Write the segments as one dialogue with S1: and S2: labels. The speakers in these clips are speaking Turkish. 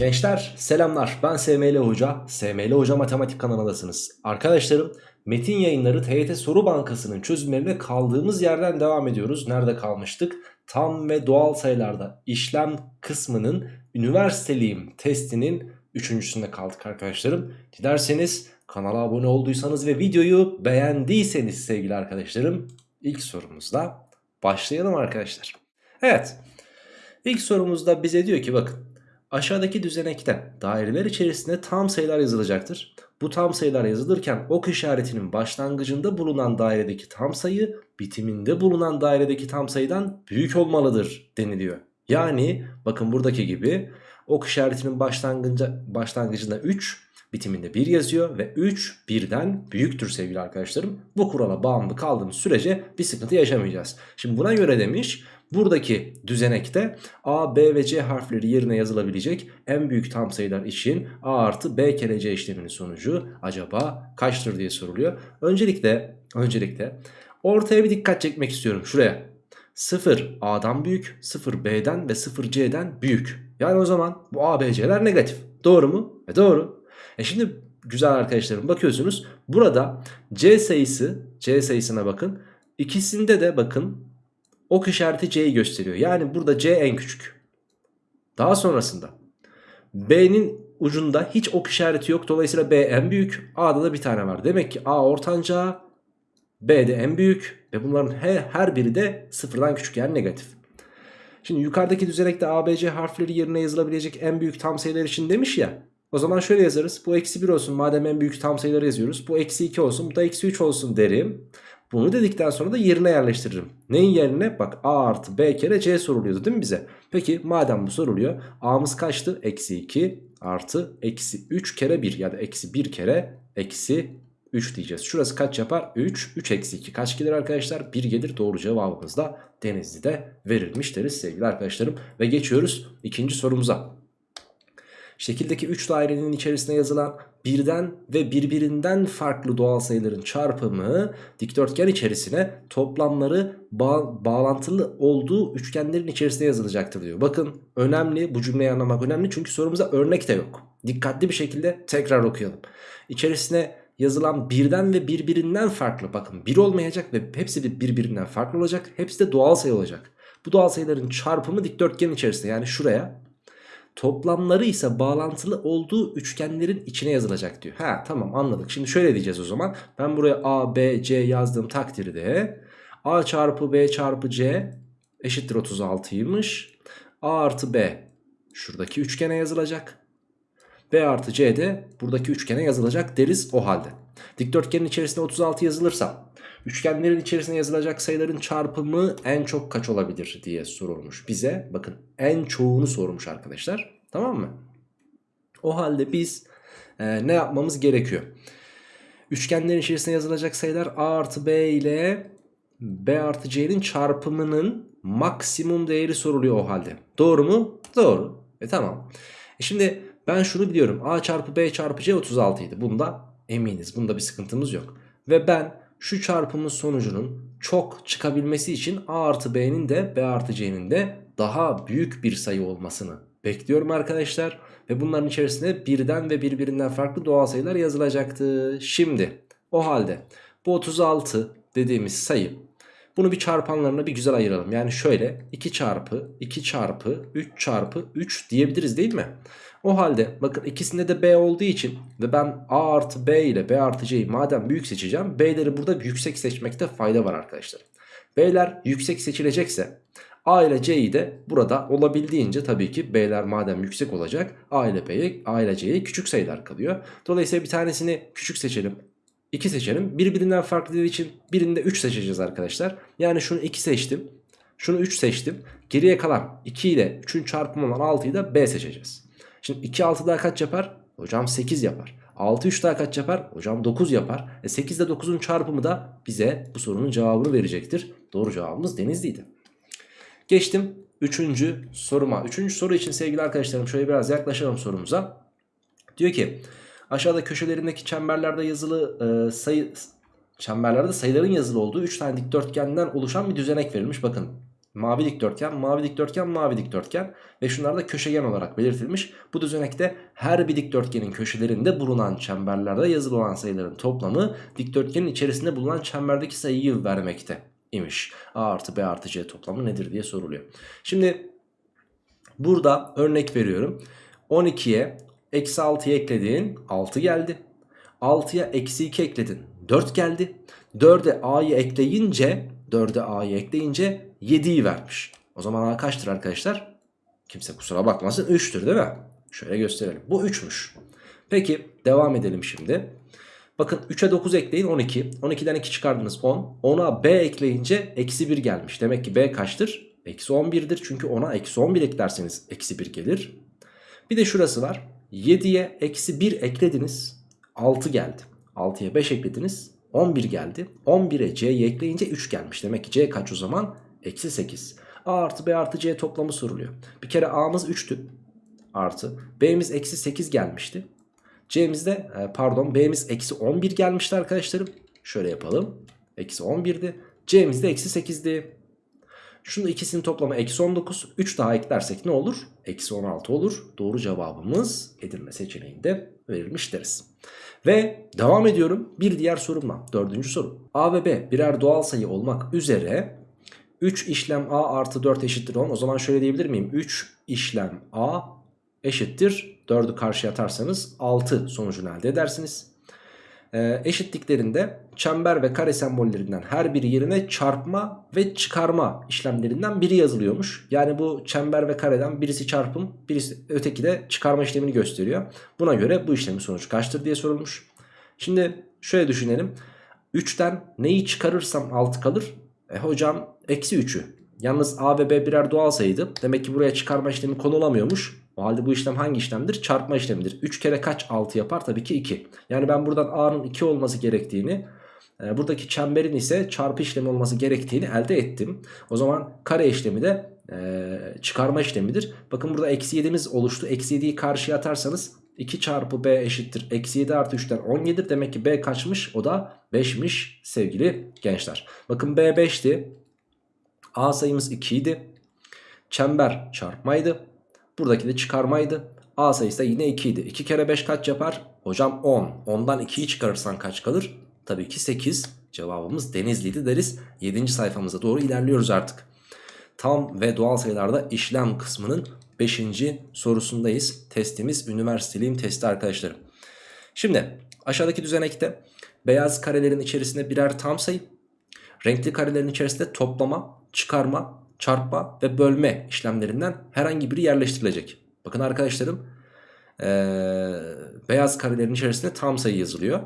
S1: Gençler selamlar. Ben SML Hoca SML Hoca Matematik kanalındasınız Arkadaşlarım Metin yayınları TYT Soru Bankası'nın çözümlerine kaldığımız yerden devam ediyoruz. Nerede kalmıştık? Tam ve doğal sayılarda işlem kısmının üniversiteliyim testinin üçüncüsünde kaldık arkadaşlarım. Dilerseniz kanala abone olduysanız ve videoyu beğendiyseniz sevgili arkadaşlarım ilk sorumuzla başlayalım arkadaşlar. Evet ilk sorumuzda bize diyor ki bakın Aşağıdaki düzenekte daireler içerisinde tam sayılar yazılacaktır. Bu tam sayılar yazılırken ok işaretinin başlangıcında bulunan dairedeki tam sayı bitiminde bulunan dairedeki tam sayıdan büyük olmalıdır deniliyor. Yani bakın buradaki gibi ok işaretinin başlangıcında, başlangıcında 3 bitiminde 1 yazıyor ve 3 birden büyüktür sevgili arkadaşlarım. Bu kurala bağımlı kaldığımız sürece bir sıkıntı yaşamayacağız. Şimdi buna göre demiş buradaki düzenekte A, B ve C harfleri yerine yazılabilecek en büyük tam sayılar için A artı B kere C işleminin sonucu acaba kaçtır diye soruluyor. Öncelikle, öncelikle ortaya bir dikkat çekmek istiyorum şuraya. 0 A'dan büyük, 0 B'den ve 0 C'den büyük. Yani o zaman bu A, B, C'ler negatif. Doğru mu? E doğru. E şimdi güzel arkadaşlarım bakıyorsunuz. Burada C sayısı, C sayısına bakın. İkisinde de bakın ok işareti C'yi gösteriyor. Yani burada C en küçük. Daha sonrasında B'nin ucunda hiç ok işareti yok. Dolayısıyla B en büyük. A'da da bir tane var. Demek ki A ortanca, B de en büyük ve bunların her, her biri de sıfırdan küçük yani negatif. Şimdi yukarıdaki düzenekte ABC harfleri yerine yazılabilecek en büyük tam sayılar için demiş ya. O zaman şöyle yazarız. Bu eksi 1 olsun madem en büyük tam sayıları yazıyoruz. Bu eksi 2 olsun bu da eksi 3 olsun derim. Bunu dedikten sonra da yerine yerleştiririm. Neyin yerine? Bak A artı B kere C soruluyordu değil mi bize? Peki madem bu soruluyor. A'mız kaçtı? Eksi 2 artı eksi 3 kere 1 ya da eksi 1 kere eksi 3 diyeceğiz. Şurası kaç yapar? 3. 3 eksi 2 kaç gelir arkadaşlar? 1 gelir. Doğru cevabımız da Denizli'de verilmiş deriz sevgili arkadaşlarım. Ve geçiyoruz ikinci sorumuza. Şekildeki 3 dairenin içerisine yazılan birden ve birbirinden farklı doğal sayıların çarpımı dikdörtgen içerisine toplamları bağ bağlantılı olduğu üçgenlerin içerisine yazılacaktır diyor. Bakın önemli bu cümleyi anlamak önemli çünkü sorumuza örnek de yok. Dikkatli bir şekilde tekrar okuyalım. İçerisine yazılan birden ve birbirinden farklı bakın bir olmayacak ve hepsi birbirinden farklı olacak. Hepsi de doğal sayı olacak. Bu doğal sayıların çarpımı dikdörtgen içerisinde yani şuraya Toplamları ise bağlantılı olduğu üçgenlerin içine yazılacak diyor. Ha tamam anladık. Şimdi şöyle diyeceğiz o zaman. Ben buraya A, B, C yazdığım takdirde A çarpı B çarpı C eşittir 36'ymış. A artı B şuradaki üçgene yazılacak. B artı C de buradaki üçgene yazılacak deriz o halde. Dikdörtgenin içerisinde 36 yazılırsa Üçgenlerin içerisine yazılacak sayıların çarpımı en çok kaç olabilir diye sorulmuş bize. Bakın en çoğunu sormuş arkadaşlar. Tamam mı? O halde biz e, ne yapmamız gerekiyor? Üçgenlerin içerisine yazılacak sayılar A artı B ile B artı C'nin çarpımının maksimum değeri soruluyor o halde. Doğru mu? Doğru. E tamam. E şimdi ben şunu biliyorum. A çarpı B çarpı C 36 idi. Bunda eminiz. Bunda bir sıkıntımız yok. Ve ben şu çarpımın sonucunun çok çıkabilmesi için A artı B'nin de B artı C'nin de daha büyük bir sayı olmasını bekliyorum arkadaşlar. Ve bunların içerisinde birden ve birbirinden farklı doğal sayılar yazılacaktı. Şimdi o halde bu 36 dediğimiz sayı bunu bir çarpanlarına bir güzel ayıralım. Yani şöyle 2 çarpı 2 çarpı 3 çarpı 3 diyebiliriz değil mi? O halde bakın ikisinde de B olduğu için ve ben A artı B ile B artı C'yi madem büyük seçeceğim. B'leri burada yüksek seçmekte fayda var arkadaşlar. B'ler yüksek seçilecekse A ile C'yi de burada olabildiğince tabii ki B'ler madem yüksek olacak A ile B'ye A ile C'ye küçük sayılar kalıyor. Dolayısıyla bir tanesini küçük seçelim. 2 seçelim. Birbirinden farklı için birinde 3 seçeceğiz arkadaşlar. Yani şunu 2 seçtim. Şunu 3 seçtim. Geriye kalan 2 ile 3'ün çarpımı olan 6'yı da B seçeceğiz. Şimdi 2 6 daha kaç yapar? Hocam 8 yapar. 6 3 daha kaç yapar? Hocam 9 yapar. E 8 ile 9'un çarpımı da bize bu sorunun cevabını verecektir. Doğru cevabımız Denizli'ydi. Geçtim 3. soruma. 3. soru için sevgili arkadaşlarım şöyle biraz yaklaşalım sorumuza. Diyor ki aşağıda köşelerindeki çemberlerde yazılı e, sayı çemberlerde sayıların yazılı olduğu 3 tane dikdörtgenden oluşan bir düzenek verilmiş. Bakın Mavi dikdörtgen, mavi dikdörtgen, mavi dikdörtgen ve şunlar da köşegen olarak belirtilmiş. Bu düzenekte her bir dikdörtgenin köşelerinde bulunan çemberlerde yazılı olan sayıların toplamı dikdörtgenin içerisinde bulunan çemberdeki sayıyı vermekte imiş. A artı B artı C toplamı nedir diye soruluyor. Şimdi burada örnek veriyorum. 12'ye eksi 6'ya eklediğin 6 geldi. 6'ya eksi 2 ekledin 4 geldi. 4'e A'yı ekleyince 4'e A'yı ekleyince 7'yi vermiş. O zaman A kaçtır arkadaşlar? Kimse kusura bakmasın 3'tür değil mi? Şöyle gösterelim. Bu 3'müş. Peki devam edelim şimdi. Bakın 3'e 9 ekleyin 12. 12'den 2 çıkardınız 10. 10'a B ekleyince eksi 1 gelmiş. Demek ki B kaçtır? Eksi 11'dir. Çünkü 10'a eksi 11 eklerseniz eksi 1 gelir. Bir de şurası var. 7'ye eksi 1 eklediniz. 6 geldi. 6'ya 5 eklediniz. 11 geldi. 11'e C'yi ekleyince 3 gelmiş. Demek ki C kaç o zaman? Eksi 8. A artı B artı C toplamı soruluyor. Bir kere A'mız 3'tü. Artı. B'miz eksi 8 gelmişti. C'mizde e, pardon B'miz eksi 11 gelmişti arkadaşlarım. Şöyle yapalım. Eksi 11'di. C'miz de eksi 8'di. Şunu ikisinin toplamı eksi 19. 3 daha eklersek ne olur? Eksi 16 olur. Doğru cevabımız Edirne seçeneğinde verilmiş deriz. Ve devam ediyorum bir diğer sorumla. Dördüncü soru. A ve B birer doğal sayı olmak üzere 3 işlem A artı 4 eşittir 10. O zaman şöyle diyebilir miyim? 3 işlem A eşittir 4'ü karşıya atarsanız 6 sonucunu elde edersiniz. Ee, eşitliklerinde çember ve kare sembollerinden her biri yerine çarpma ve çıkarma işlemlerinden biri yazılıyormuş. Yani bu çember ve kareden birisi çarpım birisi öteki de çıkarma işlemini gösteriyor. Buna göre bu işlemin sonucu kaçtır diye sorulmuş. Şimdi şöyle düşünelim. 3'ten neyi çıkarırsam 6 kalır? E hocam eksi 3'ü. Yalnız A ve B birer doğal sayıydı. Demek ki buraya çıkarma işlemi konulamıyormuş. O halde bu işlem hangi işlemdir? Çarpma işlemidir. 3 kere kaç 6 yapar? Tabii ki 2. Yani ben buradan A'nın 2 olması gerektiğini e, buradaki çemberin ise çarpı işlemi olması gerektiğini elde ettim. O zaman kare işlemi de e, çıkarma işlemidir. Bakın burada eksi 7'miz oluştu. Eksi 7'yi karşıya atarsanız 2 çarpı B eşittir. Eksi 7 artı 3'ten 17'dir. Demek ki B kaçmış? O da 5'miş sevgili gençler. Bakın B 5'ti. A sayımız 2 idi. Çember çarpmaydı. Buradaki de çıkarmaydı. A sayısı da yine 2 idi. 2 kere 5 kaç yapar? Hocam 10. 10'dan 2'yi çıkarırsan kaç kalır? Tabii ki 8. Cevabımız Denizli'ydi deriz. 7. sayfamıza doğru ilerliyoruz artık. Tam ve doğal sayılarda işlem kısmının 5. sorusundayız. Testimiz üniversiteliğim testi arkadaşlarım. Şimdi aşağıdaki düzenekte beyaz karelerin içerisinde birer tam sayı, renkli karelerin içerisinde toplama, çıkarma, çarpma ve bölme işlemlerinden herhangi biri yerleştirilecek. Bakın arkadaşlarım ee, beyaz karelerin içerisinde tam sayı yazılıyor.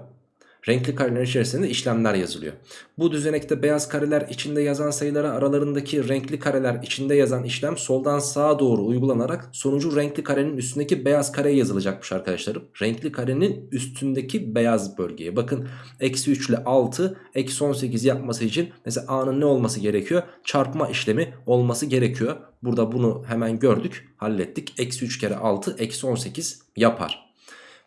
S1: Renkli kareler içerisinde işlemler yazılıyor. Bu düzenekte beyaz kareler içinde yazan sayılara aralarındaki renkli kareler içinde yazan işlem soldan sağa doğru uygulanarak sonucu renkli karenin üstündeki beyaz kareye yazılacakmış arkadaşlarım. Renkli karenin üstündeki beyaz bölgeye. Bakın eksi 3 ile 6 eksi 18 yapması için mesela A'nın ne olması gerekiyor? Çarpma işlemi olması gerekiyor. Burada bunu hemen gördük hallettik. Eksi 3 kere 6 eksi 18 yapar.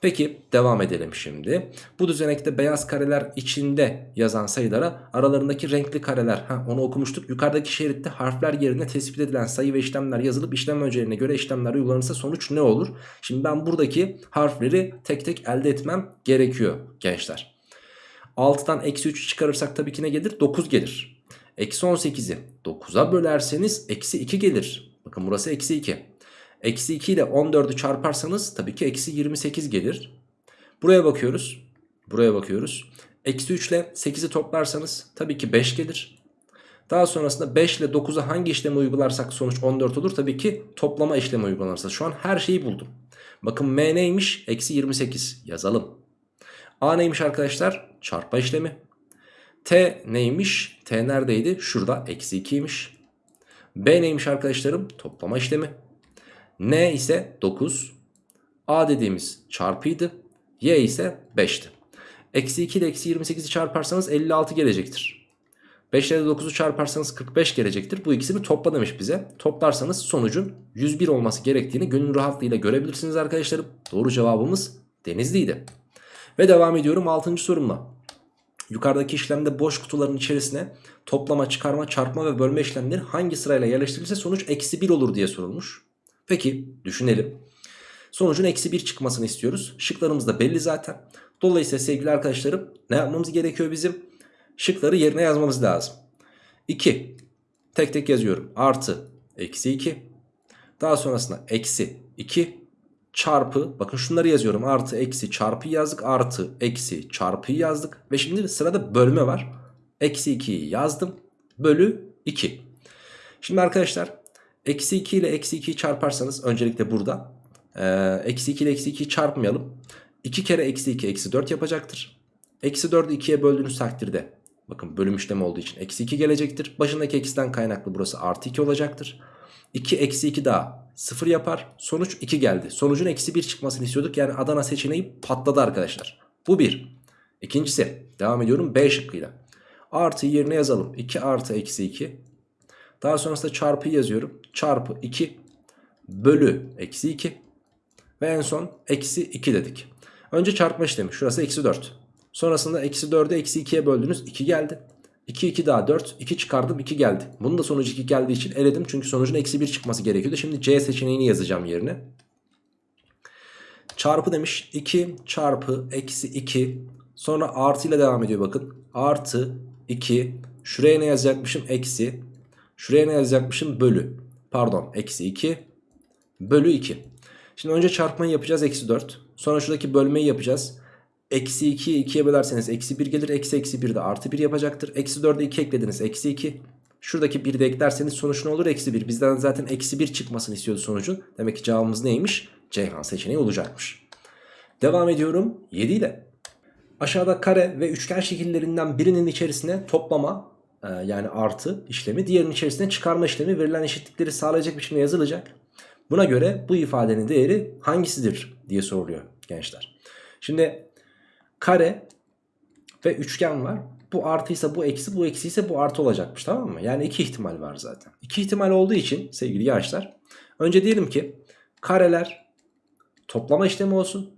S1: Peki devam edelim şimdi. Bu düzenekte beyaz kareler içinde yazan sayılara aralarındaki renkli kareler ha, onu okumuştuk. Yukarıdaki şeritte harfler yerine tespit edilen sayı ve işlemler yazılıp işlem öncelerine göre işlemler uygulanırsa sonuç ne olur? Şimdi ben buradaki harfleri tek tek elde etmem gerekiyor gençler. 6'dan eksi 3 çıkarırsak tabii ki ne gelir? 9 gelir. Eksi 18'i 9'a bölerseniz eksi 2 gelir. Bakın burası eksi 2. Eksi 2 ile 14'ü çarparsanız tabii ki eksi 28 gelir. Buraya bakıyoruz. Buraya bakıyoruz. Eksi 3 ile 8'i toplarsanız tabii ki 5 gelir. Daha sonrasında 5 ile 9'a hangi işlemi uygularsak sonuç 14 olur. Tabii ki toplama işlemi uygulanırsa. Şu an her şeyi buldum. Bakın M neymiş? Eksi 28 yazalım. A neymiş arkadaşlar? Çarpma işlemi. T neymiş? T neredeydi? Şurada eksi 2'ymiş. B neymiş arkadaşlarım? Toplama işlemi. N ise 9. A dediğimiz çarpıydı. Y ise 5'ti. Eksi 2 ile eksi 28'i çarparsanız 56 gelecektir. 5 ile 9'u çarparsanız 45 gelecektir. Bu ikisini topla demiş bize. Toplarsanız sonucun 101 olması gerektiğini gönül rahatlığıyla görebilirsiniz arkadaşlarım. Doğru cevabımız Denizli'ydi. Ve devam ediyorum 6. sorumla. Yukarıdaki işlemde boş kutuların içerisine toplama, çıkarma, çarpma ve bölme işlemleri hangi sırayla yerleştirilirse sonuç eksi 1 olur diye sorulmuş. Peki düşünelim. Sonucun eksi 1 çıkmasını istiyoruz. Şıklarımız da belli zaten. Dolayısıyla sevgili arkadaşlarım ne yapmamız gerekiyor bizim? Şıkları yerine yazmamız lazım. 2. Tek tek yazıyorum. Artı eksi 2. Daha sonrasında eksi 2 çarpı bakın şunları yazıyorum. Artı eksi çarpı yazdık. Artı eksi çarpıyı yazdık. Ve şimdi sırada bölme var. Eksi 2'yi yazdım. Bölü 2. Şimdi arkadaşlar eksi 2 ile eksi 2'yi çarparsanız öncelikle burada eksi 2 ile eksi 2'yi çarpmayalım. 2 kere eksi 2 eksi 4 yapacaktır. Eksi 4'ü 2'ye böldüğünüz takdirde bakın bölüm işlemi olduğu için eksi 2 gelecektir. Başındaki eksiden kaynaklı burası artı 2 olacaktır. 2 eksi 2 daha 0 yapar. Sonuç 2 geldi. Sonucun eksi 1 çıkmasını istiyorduk. Yani Adana seçeneği patladı arkadaşlar. Bu 1. İkincisi devam ediyorum B şıkkıyla. Artıyı yerine yazalım. 2 artı eksi 2. Daha sonrasında çarpıyı yazıyorum. Çarpı 2 bölü eksi 2. Ve en son eksi 2 dedik. Önce çarpma işlemi. Şurası eksi 4. Sonrasında eksi 4'ü eksi 2'ye böldünüz. 2 geldi. 2 2 daha 4. 2 çıkardım 2 geldi. Bunun da sonucu 2 geldiği için eledim. Çünkü sonucun eksi 1 çıkması gerekiyordu. Şimdi C seçeneğini yazacağım yerine. Çarpı demiş. 2 çarpı eksi 2. Sonra artı ile devam ediyor bakın. Artı 2. Şuraya ne yazacakmışım? Eksi. Şuraya ne yazacakmışım? Bölü. Pardon eksi 2. Bölü 2. Şimdi önce çarpmayı yapacağız eksi 4. Sonra şuradaki bölmeyi yapacağız. Eksi 2'yi 2'ye bölerseniz eksi 1 gelir. Eksi eksi 1 de artı 1 yapacaktır. Eksi 4'e 2 eklediniz. Eksi 2. Şuradaki 1'i de eklerseniz sonuç ne olur? Eksi 1. Bizden zaten eksi 1 çıkmasını istiyordu sonucun. Demek ki cevabımız neymiş? Ceyhan seçeneği olacakmış. Devam ediyorum 7 ile. Aşağıda kare ve üçgen şekillerinden birinin içerisine toplama e, yani artı işlemi diğerinin içerisine çıkarma işlemi verilen eşitlikleri sağlayacak biçimde yazılacak. Buna göre bu ifadenin değeri hangisidir diye soruluyor gençler. Şimdi kare ve üçgen var. Bu artıysa bu eksi bu eksi ise bu artı olacakmış tamam mı? Yani iki ihtimal var zaten. İki ihtimal olduğu için sevgili gençler önce diyelim ki kareler toplama işlemi olsun.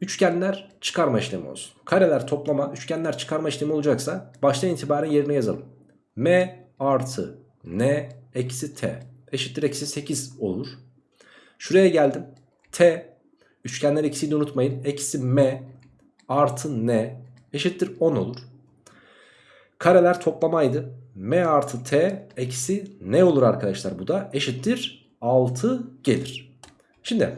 S1: Üçgenler çıkarma işlemi olsun. Kareler toplama, üçgenler çıkarma işlemi olacaksa baştan itibaren yerine yazalım. M artı N eksi T eşittir eksi 8 olur. Şuraya geldim. T üçgenler eksiğini unutmayın. Eksi M artı N eşittir 10 olur. Kareler toplamaydı. M artı T eksi N olur arkadaşlar bu da eşittir 6 gelir. Şimdi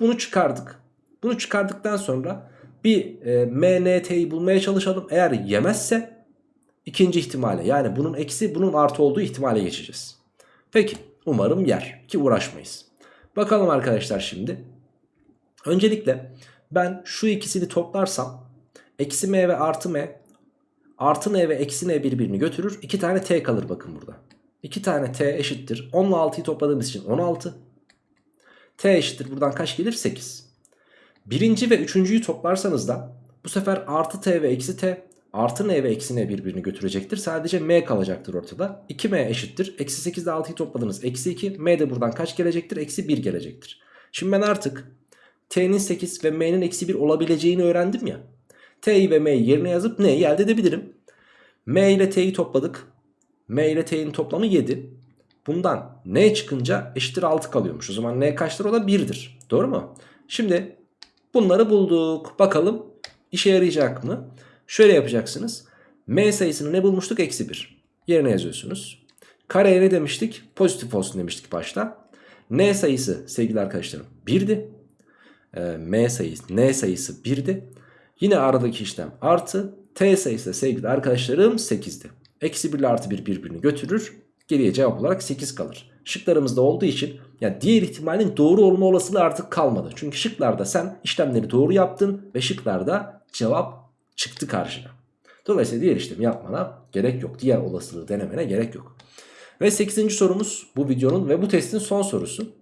S1: bunu çıkardık. Bunu çıkardıktan sonra bir e, M, N, T'yi bulmaya çalışalım. Eğer yemezse ikinci ihtimale yani bunun eksi bunun artı olduğu ihtimale geçeceğiz. Peki umarım yer ki uğraşmayız. Bakalım arkadaşlar şimdi. Öncelikle ben şu ikisini toplarsam eksi m ve artı m artı n ve eksi n birbirini götürür. 2 tane t kalır bakın burada. 2 tane t eşittir. 10 ile 6'yı topladığımız için 16. t eşittir buradan kaç gelir? 8. Birinci ve üçüncüyü toplarsanız da bu sefer artı t ve eksi t artı n ve eksi n birbirini götürecektir. Sadece m kalacaktır ortada. 2m eşittir. Eksi 8 ile 6'yı topladınız. Eksi 2. m de buradan kaç gelecektir? Eksi 1 gelecektir. Şimdi ben artık t'nin 8 ve m'nin eksi 1 olabileceğini öğrendim ya. t'yi ve m'yi yerine yazıp n'yi elde edebilirim. m ile t'yi topladık. m ile t'nin toplamı 7. Bundan n çıkınca eşittir 6 kalıyormuş. O zaman n kaçtır? O da 1'dir. Doğru mu? Şimdi bunları bulduk. Bakalım işe yarayacak mı? Şöyle yapacaksınız. M sayısını ne bulmuştuk? Eksi 1. Yerine yazıyorsunuz. Kareye ne demiştik? Pozitif olsun demiştik başta. N sayısı sevgili arkadaşlarım 1'di. E, M sayısı, N sayısı 1'di. Yine aradaki işlem artı. T sayısı da sevgili arkadaşlarım 8'di. Eksi 1 ile artı 1 birbirini götürür. Geriye cevap olarak 8 kalır. Şıklarımızda olduğu için yani diğer ihtimalin doğru olma olasılığı artık kalmadı. Çünkü şıklarda sen işlemleri doğru yaptın ve şıklarda cevap çıktı karşına. Dolayısıyla diğer işlemi yapmana gerek yok. Diğer olasılığı denemene gerek yok. Ve 8. sorumuz bu videonun ve bu testin son sorusu.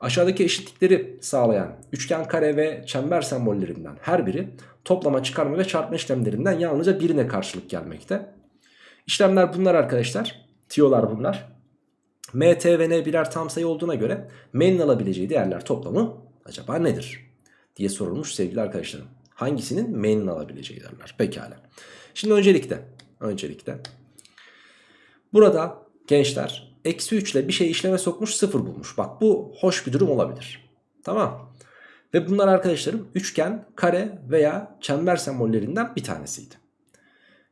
S1: Aşağıdaki eşitlikleri sağlayan üçgen, kare ve çember sembollerinden her biri toplama, çıkarma ve çarpma işlemlerinden yalnızca birine karşılık gelmekte. İşlemler bunlar arkadaşlar. Tiyolar bunlar. M, T ve N birer tam sayı olduğuna göre M'nin alabileceği değerler toplamı acaba nedir? diye sorulmuş sevgili arkadaşlarım. Hangisinin m'nin alabileceği derler. Pekala. Şimdi öncelikle öncelikle burada gençler eksi 3 ile bir şey işleme sokmuş 0 bulmuş. Bak bu hoş bir durum olabilir. Tamam. Ve bunlar arkadaşlarım üçgen, kare veya çember sembollerinden bir tanesiydi.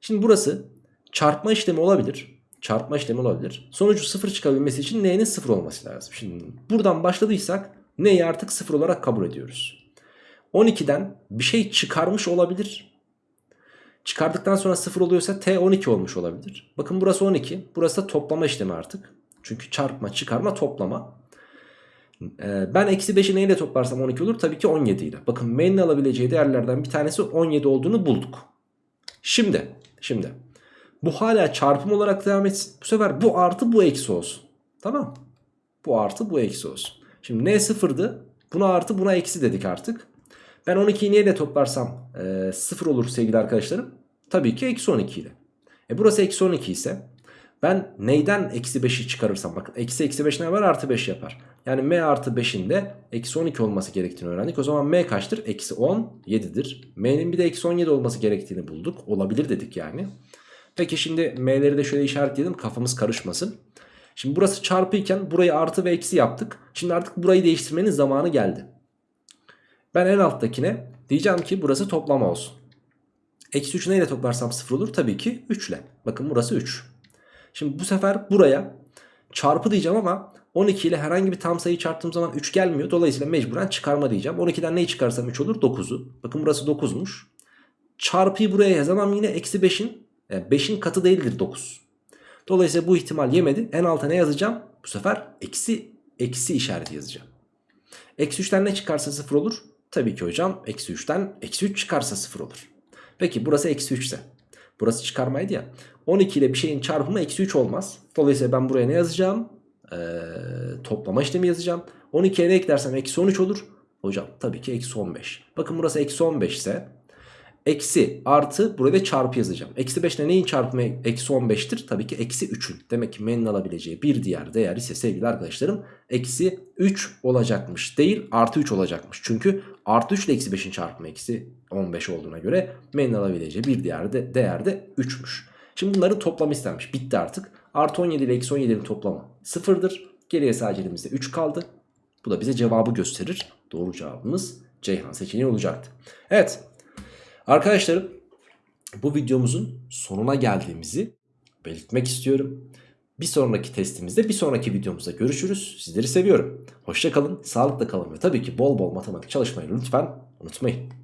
S1: Şimdi burası çarpma işlemi olabilir. Çarpma işlemi olabilir. Sonucu 0 çıkabilmesi için n'nin 0 olması lazım. Şimdi buradan başladıysak n'yi artık 0 olarak kabul ediyoruz. 12'den bir şey çıkarmış olabilir. Çıkardıktan sonra 0 oluyorsa t 12 olmuş olabilir. Bakın burası 12. Burası da toplama işlemi artık. Çünkü çarpma, çıkarma, toplama. Ee, ben eksi 5'i neyle toplarsam 12 olur? Tabii ki 17 ile. Bakın m'nin alabileceği değerlerden bir tanesi 17 olduğunu bulduk. Şimdi, şimdi bu hala çarpım olarak devam etsin. Bu sefer bu artı bu eksi olsun. Tamam. Bu artı bu eksi olsun. Şimdi n sıfırdı. Buna artı buna eksi dedik artık. Ben 12'yi neyle toplarsam e, 0 olur sevgili arkadaşlarım. Tabii ki eksi 12 ile. E burası eksi 12 ise ben neyden eksi 5'i çıkarırsam bakın eksi eksi 5 ne var artı 5 yapar. Yani m artı 5'in de eksi 12 olması gerektiğini öğrendik. O zaman m kaçtır? Eksi 17'dir. m'nin bir de eksi 17 olması gerektiğini bulduk. Olabilir dedik yani. Peki şimdi m'leri de şöyle işaretleyelim kafamız karışmasın. Şimdi burası çarpı iken burayı artı ve eksi yaptık. Şimdi artık burayı değiştirmenin zamanı geldi. Ben en alttakine diyeceğim ki burası toplama olsun. Eksi 3'ü neyle toplarsam 0 olur? Tabii ki 3 ile. Bakın burası 3. Şimdi bu sefer buraya çarpı diyeceğim ama 12 ile herhangi bir tam sayı çarptığım zaman 3 gelmiyor. Dolayısıyla mecburen çıkarma diyeceğim. 12'den neyi çıkarsam 3 olur? 9'u. Bakın burası 9'muş. Çarpıyı buraya yazamam yine eksi 5'in yani 5'in katı değildir 9. Dolayısıyla bu ihtimal yemedi. En alta ne yazacağım? Bu sefer eksi eksi işareti yazacağım. Eksi 3'ten ne çıkarsa 0 olur? Tabii ki hocam eksi 3'ten eksi 3 çıkarsa 0 olur. Peki burası eksi 3 ise. Burası çıkarmaydı ya. 12 ile bir şeyin çarpımı eksi 3 olmaz. Dolayısıyla ben buraya ne yazacağım? Ee, toplama işlemi yazacağım. 12'ye ne eklersem eksi 13 olur. Hocam tabii ki eksi 15. Bakın burası eksi 15 ise Eksi artı burada çarpı yazacağım. Eksi 5 ile neyin çarpımı eksi 15'tir? Tabii ki eksi 3'ün. Demek ki m'nin alabileceği bir diğer değer ise sevgili arkadaşlarım eksi 3 olacakmış. Değil artı 3 olacakmış. Çünkü artı 3 ile eksi 5'in çarpımı eksi 15 olduğuna göre m'nin alabileceği bir diğer de, değer de 3'müş. Şimdi bunların toplamı istenmiş. Bitti artık. Artı 17 ile eksi 17'nin toplamı 0'dır. Geriye sadece elimizde 3 kaldı. Bu da bize cevabı gösterir. Doğru cevabımız Ceyhan seçeneği olacaktı. Evet. Arkadaşlarım bu videomuzun sonuna geldiğimizi belirtmek istiyorum. Bir sonraki testimizde bir sonraki videomuzda görüşürüz. Sizleri seviyorum. Hoşçakalın, sağlıkla kalın ve tabii ki bol bol matematik çalışmayı lütfen unutmayın.